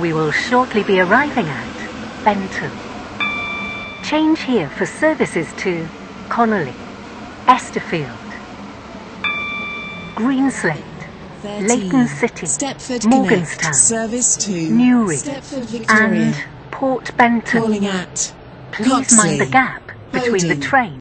We will shortly be arriving at Benton. Change here for services to Connolly, Esterfield, Greenslade, 13. Leighton City, Stepford Morganstown, Connect. Service to Newry, and Port Benton. Calling at Please mind the gap between the train